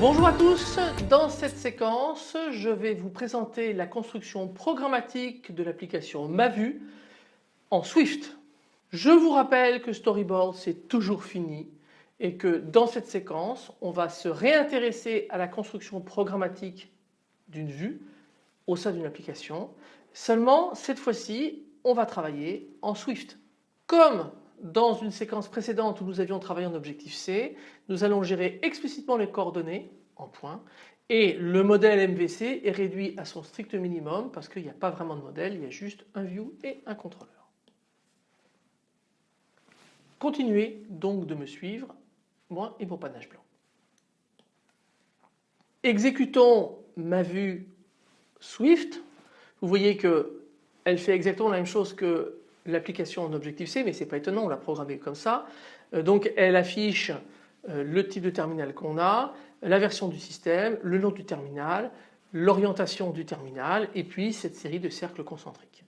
Bonjour à tous, dans cette séquence je vais vous présenter la construction programmatique de l'application MaVu en Swift. Je vous rappelle que Storyboard c'est toujours fini et que dans cette séquence on va se réintéresser à la construction programmatique d'une vue au sein d'une application. Seulement cette fois-ci on va travailler en Swift. Comme dans une séquence précédente où nous avions travaillé en Objective-C, nous allons gérer explicitement les coordonnées en points et le modèle MVC est réduit à son strict minimum parce qu'il n'y a pas vraiment de modèle, il y a juste un view et un contrôleur. Continuez donc de me suivre, et mon panache blanc. Exécutons ma vue Swift. Vous voyez qu'elle fait exactement la même chose que l'application en Objective-C, mais ce n'est pas étonnant, on l'a programmée comme ça. Euh, donc elle affiche euh, le type de terminal qu'on a, la version du système, le nom du terminal, l'orientation du terminal et puis cette série de cercles concentriques.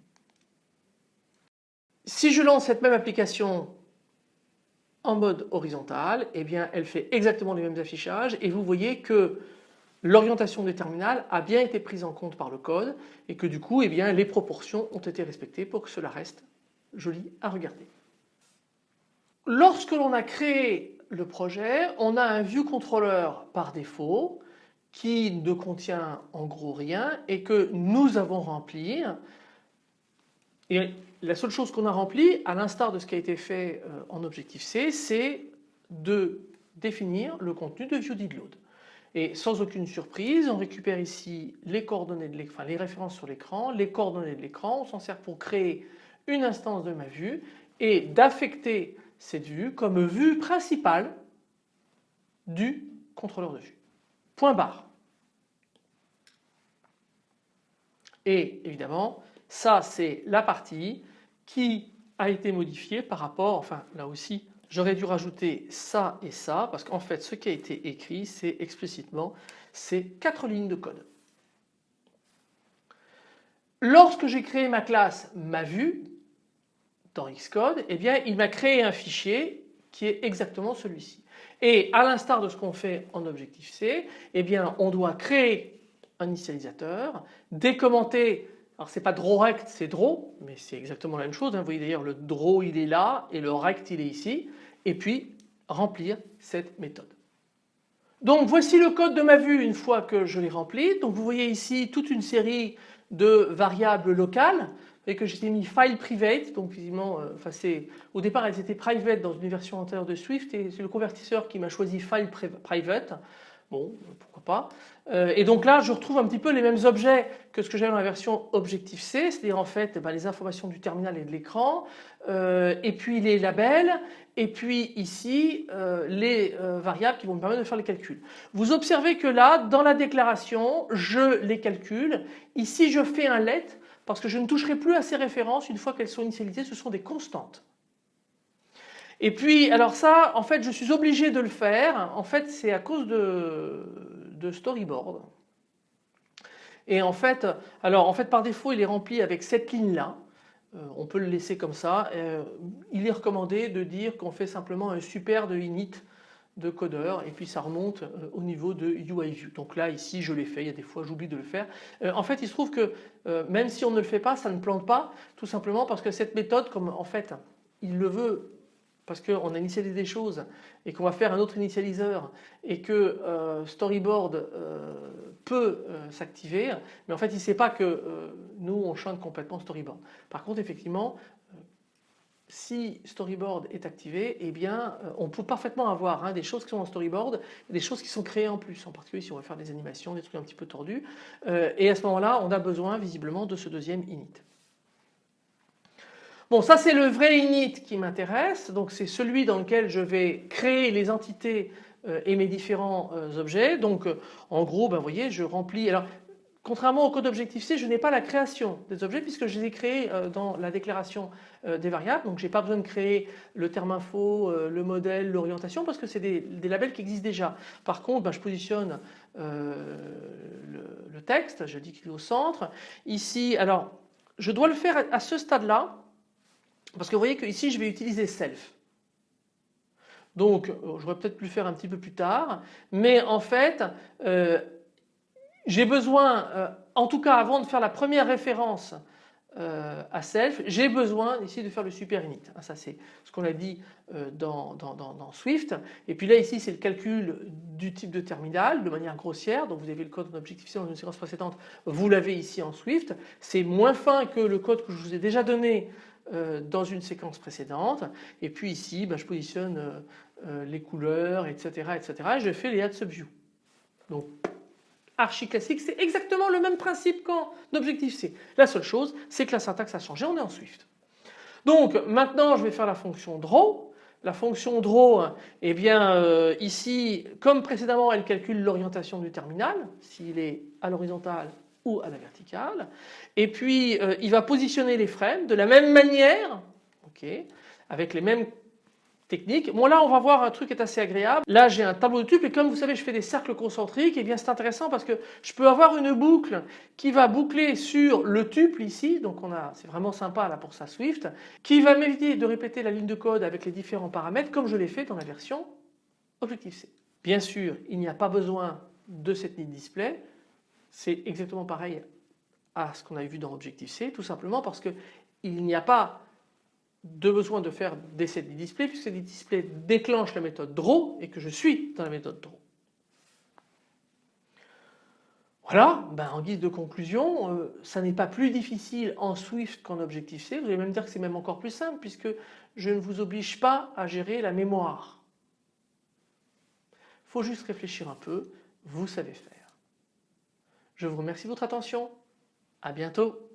Si je lance cette même application en mode horizontal, eh bien elle fait exactement les mêmes affichages et vous voyez que l'orientation du terminal a bien été prise en compte par le code et que du coup eh bien, les proportions ont été respectées pour que cela reste joli à regarder. Lorsque l'on a créé le projet, on a un view controller par défaut qui ne contient en gros rien et que nous avons rempli et la seule chose qu'on a remplie, à l'instar de ce qui a été fait euh, en Objective-C, c'est de définir le contenu de ViewDidLoad. Et sans aucune surprise, on récupère ici les coordonnées de l'écran, les références sur l'écran, les coordonnées de l'écran, on s'en sert pour créer une instance de ma vue et d'affecter cette vue comme vue principale du contrôleur de vue. Point barre. Et évidemment, ça c'est la partie qui a été modifiée par rapport, enfin là aussi j'aurais dû rajouter ça et ça parce qu'en fait ce qui a été écrit c'est explicitement ces quatre lignes de code. Lorsque j'ai créé ma classe ma vue dans Xcode, eh bien il m'a créé un fichier qui est exactement celui-ci. Et à l'instar de ce qu'on fait en Objective-C, eh bien on doit créer un initialisateur, décommenter alors c'est pas drawRect, c'est draw, mais c'est exactement la même chose. Hein. Vous voyez d'ailleurs le draw il est là et le rect il est ici. Et puis remplir cette méthode. Donc voici le code de ma vue une fois que je l'ai rempli. Donc vous voyez ici toute une série de variables locales et que j'ai mis file private donc visiblement euh, au départ elles étaient private dans une version antérieure de Swift et c'est le convertisseur qui m'a choisi file private Bon, pourquoi pas. Euh, et donc là, je retrouve un petit peu les mêmes objets que ce que j'avais dans la version Objective-C, c'est-à-dire en fait bah, les informations du terminal et de l'écran, euh, et puis les labels, et puis ici euh, les variables qui vont me permettre de faire les calculs. Vous observez que là, dans la déclaration, je les calcule. Ici, je fais un let parce que je ne toucherai plus à ces références une fois qu'elles sont initialisées, ce sont des constantes. Et puis alors ça en fait je suis obligé de le faire en fait c'est à cause de, storyboard. Et en fait alors en fait par défaut il est rempli avec cette ligne là euh, on peut le laisser comme ça euh, il est recommandé de dire qu'on fait simplement un super de init de codeur et puis ça remonte euh, au niveau de UIView. Donc là ici je l'ai fait, il y a des fois j'oublie de le faire. en fait il se trouve que même si on ne le fait pas ça ne plante pas tout simplement parce que cette méthode comme en fait il le veut parce qu'on a initialisé des choses et qu'on va faire un autre initialiseur et que euh, Storyboard euh, peut euh, s'activer, mais en fait il ne sait pas que nous on chante complètement Storyboard. Par contre effectivement si Storyboard est activé, eh bien on peut parfaitement avoir hein, des choses qui sont en Storyboard et des choses qui sont créées en plus, en particulier si on veut faire des animations, des trucs un petit peu tordus. et à ce moment-là, on a besoin visiblement de ce deuxième init. Bon ça c'est le vrai init qui m'intéresse donc c'est celui dans lequel je vais créer les entités euh, et mes différents euh, objets donc euh, en gros ben, vous voyez je remplis alors Contrairement au code Objective-C, je n'ai pas la création des objets puisque je les ai créés dans la déclaration des variables. Donc je n'ai pas besoin de créer le terme info, le modèle, l'orientation parce que c'est des, labels qui existent déjà. Par contre, ben, je positionne le, texte, je dis qu'il est au centre. Ici, alors je dois le faire à ce stade-là parce que vous voyez que ici je vais utiliser self. Donc j'aurais peut-être pu le faire un petit peu plus tard mais en fait j'ai besoin, euh, en tout cas avant de faire la première référence euh, à self, j'ai besoin ici de faire le super init. Ah, ça c'est ce qu'on a dit euh, dans, Swift. Et puis là ici c'est le calcul du type de terminal de manière grossière. Donc vous avez le code en Objective-C dans une séquence précédente, vous l'avez ici en Swift. C'est moins fin que le code que je vous ai déjà donné dans une séquence précédente. Et puis ici bah, je positionne les couleurs etc. etc. et je fais les add subview. Donc archi classique, c'est exactement le même principe qu'en Objective-C. La seule chose, c'est que la syntaxe a changé, on est en Swift. Donc maintenant je vais faire la fonction draw. La fonction draw, eh bien euh, ici, comme précédemment, elle calcule l'orientation du terminal, s'il est à l'horizontale ou à la verticale. Et puis euh, il va positionner les frames de la même manière, avec les mêmes technique. Bon là on va voir un truc qui est assez agréable. Là j'ai un tableau de tuples et comme vous savez je fais des cercles concentriques et bien c'est intéressant parce que je peux avoir une boucle qui va boucler sur le tuple ici donc on a c'est vraiment sympa là pour ça Swift qui va m'éviter de répéter la ligne de code avec les différents paramètres comme je l'ai fait dans la version Objective-C. Bien sûr il n'y a pas besoin de cette ligne display c'est exactement pareil à ce qu'on avait vu dans Objective-C tout simplement parce que il n'y a pas de besoin de faire des sets displays puisque les displays déclenchent la méthode draw et que je suis dans la méthode draw. Voilà, ben en guise de conclusion, euh, ça n'est pas plus difficile en Swift qu'en Objective-C. Vous allez même dire que c'est même encore plus simple puisque je ne vous oblige pas à gérer la mémoire. Il faut juste réfléchir un peu, vous savez faire. Je vous remercie de votre attention, à bientôt.